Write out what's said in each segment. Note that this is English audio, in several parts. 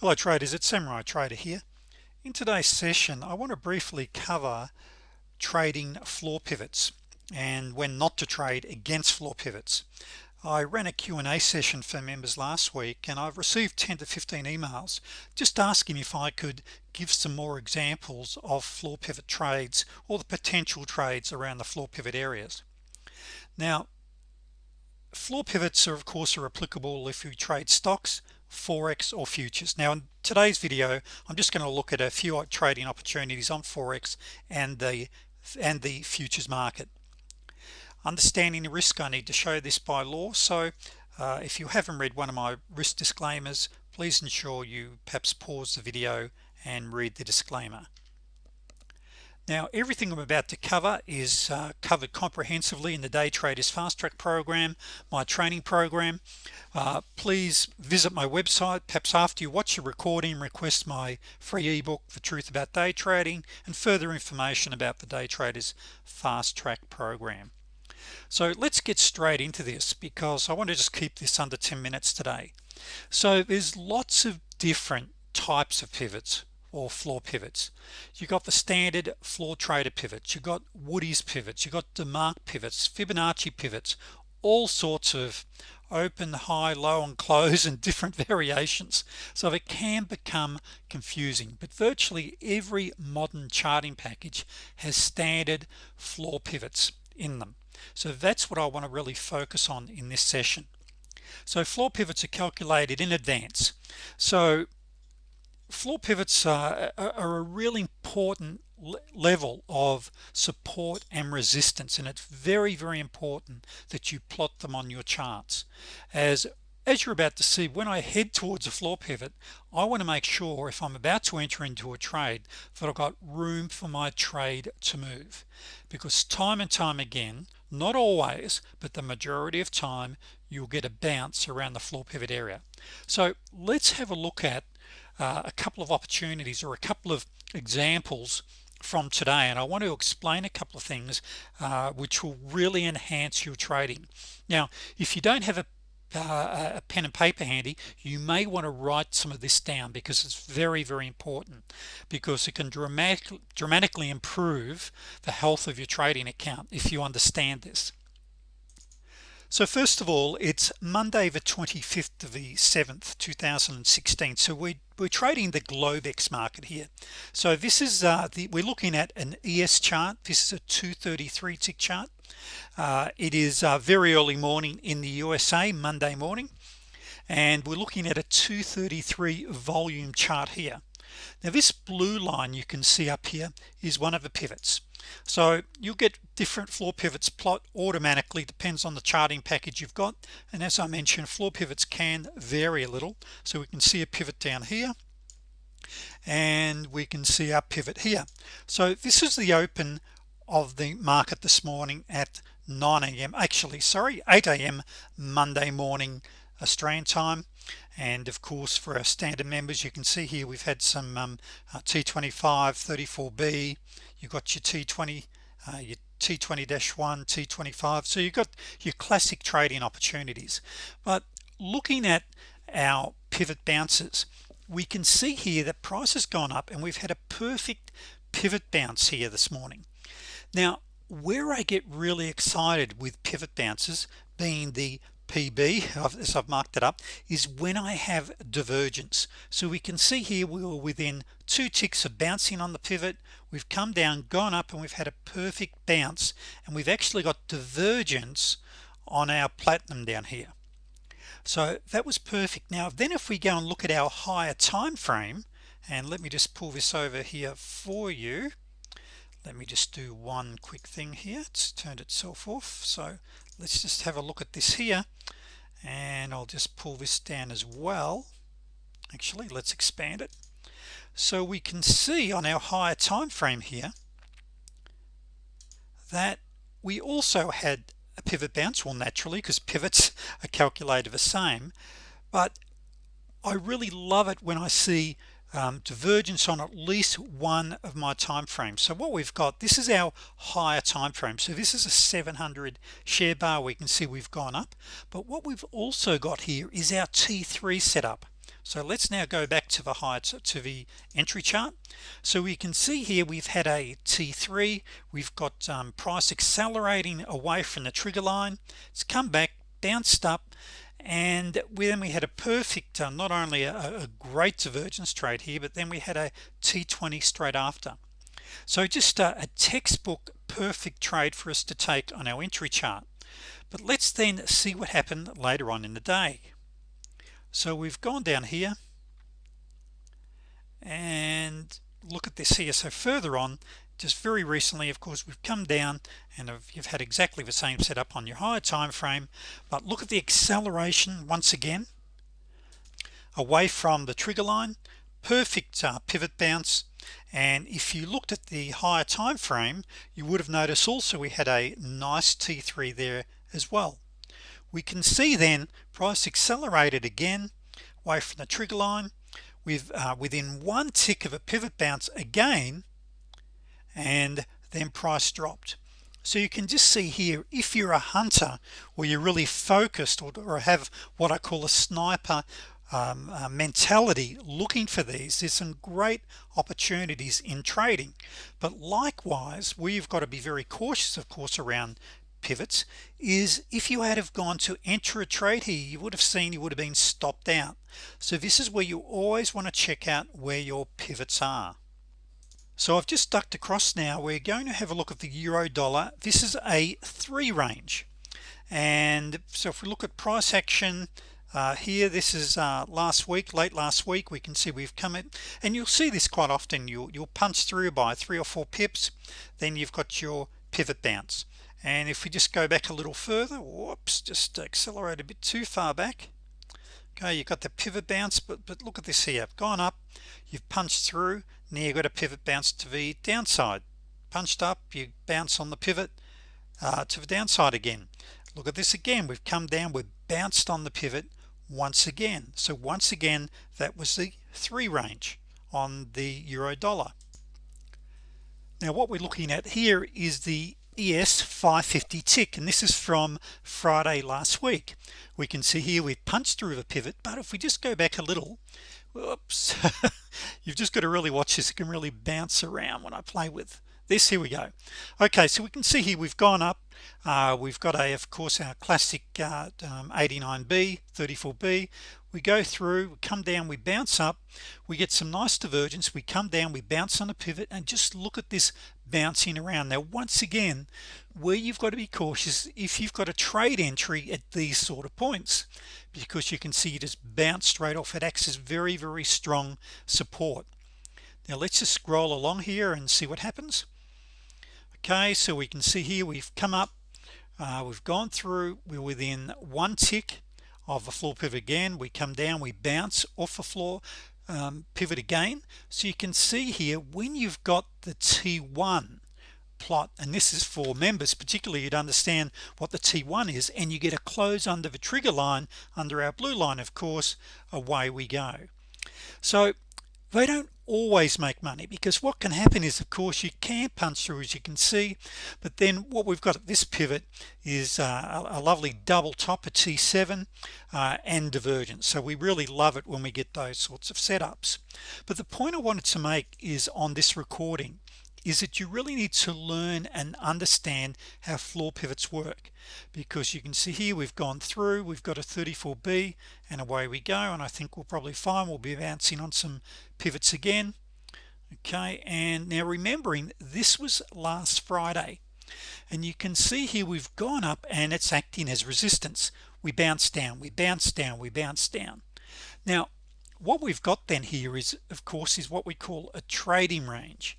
hello traders. It's Samurai Trader here. In today's session I want to briefly cover trading floor pivots and when not to trade against floor pivots. I ran a Q&A session for members last week and I've received 10 to 15 emails just asking if I could give some more examples of floor pivot trades or the potential trades around the floor pivot areas. Now floor pivots are of course are applicable if you trade stocks forex or futures. Now in today's video I'm just going to look at a few trading opportunities on forex and the and the futures market. Understanding the risk I need to show this by law. So uh, if you haven't read one of my risk disclaimers please ensure you perhaps pause the video and read the disclaimer now everything I'm about to cover is uh, covered comprehensively in the day traders fast track program my training program. Uh, please visit my website. Perhaps after you watch the recording request my free ebook the truth about day trading and further information about the day traders fast track program. So let's get straight into this because I want to just keep this under 10 minutes today. So there's lots of different types of pivots or floor pivots. You got the standard floor trader pivots. You got Woodie's pivots. You got DeMark pivots Fibonacci pivots all sorts of open high low and close and different variations. So it can become confusing. But virtually every modern charting package has standard floor pivots in them. So that's what I want to really focus on in this session. So floor pivots are calculated in advance. So floor pivots are, are a really important level of support and resistance and it's very very important that you plot them on your charts. As as you're about to see when I head towards a floor pivot I want to make sure if I'm about to enter into a trade that I've got room for my trade to move. Because time and time again not always but the majority of time you'll get a bounce around the floor pivot area. So let's have a look at uh, a couple of opportunities or a couple of examples from today. And I want to explain a couple of things uh, which will really enhance your trading. Now if you don't have a uh, a pen and paper handy you may want to write some of this down because it's very very important because it can dramatically dramatically improve the health of your trading account if you understand this. So first of all it's Monday the 25th of the 7th 2016 so we, we're trading the Globex market here. So this is uh, the we're looking at an ES chart. This is a 233 tick chart. Uh, it is uh, very early morning in the USA Monday morning and we're looking at a 233 volume chart here now this blue line you can see up here is one of the pivots so you'll get different floor pivots plot automatically depends on the charting package you've got and as I mentioned floor pivots can vary a little so we can see a pivot down here and we can see our pivot here so this is the open of the market this morning at 9 a.m. actually sorry 8 a.m. Monday morning Australian time and of course for our standard members you can see here we've had some um, uh, T25 34b you've got your T20 uh, your T20-1 T25 so you've got your classic trading opportunities. But looking at our pivot bounces we can see here that price has gone up and we've had a perfect pivot bounce here this morning. Now where I get really excited with pivot bounces being the PB as I've marked it up is when I have divergence. So we can see here we were within two ticks of bouncing on the pivot. We've come down gone up and we've had a perfect bounce. And we've actually got divergence on our platinum down here. So that was perfect. Now then if we go and look at our higher time frame and let me just pull this over here for you let me just do one quick thing here. It's turned itself off. So let's just have a look at this here. And I'll just pull this down as well. Actually let's expand it. So we can see on our higher time frame here that we also had a pivot bounce. Well naturally because pivots are calculated the same. But I really love it when I see um, divergence on at least one of my time frames so what we've got this is our higher time frame so this is a 700 share bar we can see we've gone up. But what we've also got here is our t3 setup. So let's now go back to the heights to the entry chart. So we can see here we've had a t3 we've got um, price accelerating away from the trigger line. It's come back bounced up and then we had a perfect uh, not only a, a great divergence trade here but then we had a t20 straight after. So just a, a textbook perfect trade for us to take on our entry chart. But let's then see what happened later on in the day. So we've gone down here. And look at this here. So further on just very recently of course we've come down and you've had exactly the same setup on your higher time frame. But look at the acceleration once again away from the trigger line. Perfect uh, pivot bounce. And if you looked at the higher time frame you would have noticed also we had a nice t3 there as well. We can see then price accelerated again away from the trigger line. With uh, within one tick of a pivot bounce again and then price dropped. So you can just see here if you're a hunter or you're really focused or, or have what I call a sniper um, uh, mentality looking for these there's some great opportunities in trading. But likewise we've got to be very cautious of course around pivots is if you had have gone to enter a trade here you would have seen you would have been stopped out. So this is where you always want to check out where your pivots are so I've just ducked across now. We're going to have a look at the euro dollar. This is a three range. And so if we look at price action uh, here this is uh, last week late last week we can see we've come in. And you'll see this quite often. You'll, you'll punch through by three or four pips then you've got your pivot bounce. And if we just go back a little further whoops just accelerate a bit too far back okay you've got the pivot bounce but but look at this here. Gone up you've punched through now you've got a pivot bounce to the downside. Punched up you bounce on the pivot uh, to the downside again. Look at this again. We've come down we've bounced on the pivot once again. So once again that was the three range on the euro dollar. Now what we're looking at here is the ES 550 tick and this is from Friday last week. We can see here we've punched through the pivot but if we just go back a little whoops you've just got to really watch this. It can really bounce around when I play with this. Here we go. Okay so we can see here we've gone up. Uh, we've got a of course our classic uh, um, 89b 34b we go through we come down we bounce up. We get some nice divergence. We come down we bounce on a pivot and just look at this bouncing around. Now once again where you've got to be cautious if you've got a trade entry at these sort of points because you can see it has bounced straight off. It acts as very very strong support. Now let's just scroll along here and see what happens. Okay so we can see here we've come up. Uh, we've gone through. We're within one tick of the floor pivot again. We come down we bounce off the floor um, pivot again. So you can see here when you've got the t1 plot and this is for members particularly you'd understand what the t1 is and you get a close under the trigger line under our blue line of course away we go. So they don't always make money because what can happen is of course you can punch through as you can see but then what we've got at this pivot is uh, a, lovely double top at T7 uh, and divergence. So we really love it when we get those sorts of setups. But the point I wanted to make is on this recording is that you really need to learn and understand how floor pivots work. Because you can see here we've gone through we've got a 34b and away we go and I think we'll probably find we'll be bouncing on some pivots again. Okay and now remembering this was last Friday and you can see here we've gone up and it's acting as resistance. We bounce down we bounce down we bounce down. Now what we've got then here is of course is what we call a trading range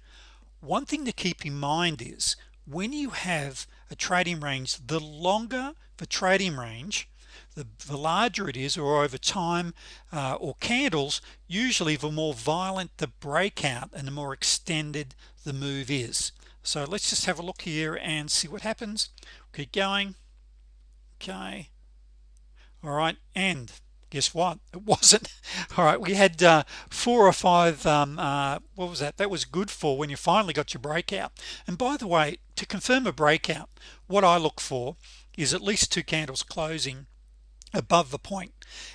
one thing to keep in mind is when you have a trading range the longer the trading range the, the larger it is or over time uh, or candles usually the more violent the breakout and the more extended the move is. So let's just have a look here and see what happens. Keep going. Okay. All right. And guess what? It wasn't. All right we had uh, four or five um, uh, what was that? That was good for when you finally got your breakout. And by the way to confirm a breakout what I look for is at least two candles closing above the point.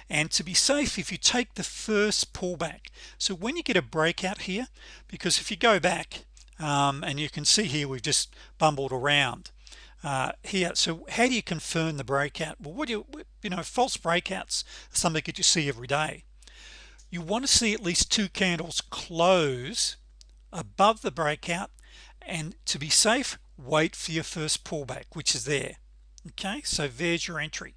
and to be safe if you take the first pullback so when you get a breakout here because if you go back um, and you can see here we've just bumbled around uh, here so how do you confirm the breakout? Well what do you you know false breakouts something that you see every day. You want to see at least two candles close above the breakout and to be safe wait for your first pullback which is there. Okay? So there's your entry.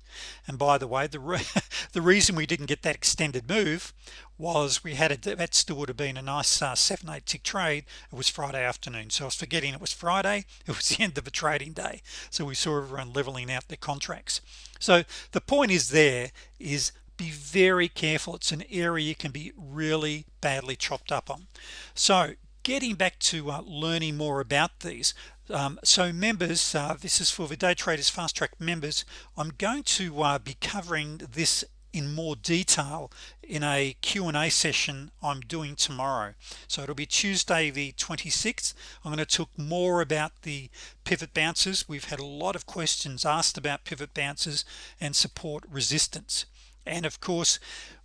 And by the way the re the reason we didn't get that extended move was we had a that still would have been a nice uh, seven eight tick trade. It was Friday afternoon. So I was forgetting it was Friday. It was the end of a trading day. So we saw everyone leveling out their contracts. So the point is there is be very careful. It's an area you can be really badly chopped up on. So getting back to uh, learning more about these um, so members uh, this is for the day traders fast track members. I'm going to uh, be covering this in more detail in a Q&A session I'm doing tomorrow. So it'll be Tuesday the 26th I'm going to talk more about the pivot bounces we've had a lot of questions asked about pivot bounces and support resistance. And of course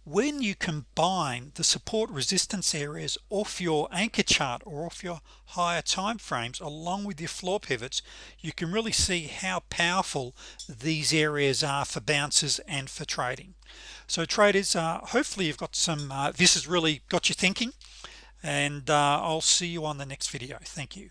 when you combine the support resistance areas off your anchor chart or off your higher time frames along with your floor pivots you can really see how powerful these areas are for bounces and for trading. So traders uh, hopefully you've got some uh, this has really got you thinking and uh, I'll see you on the next video. Thank you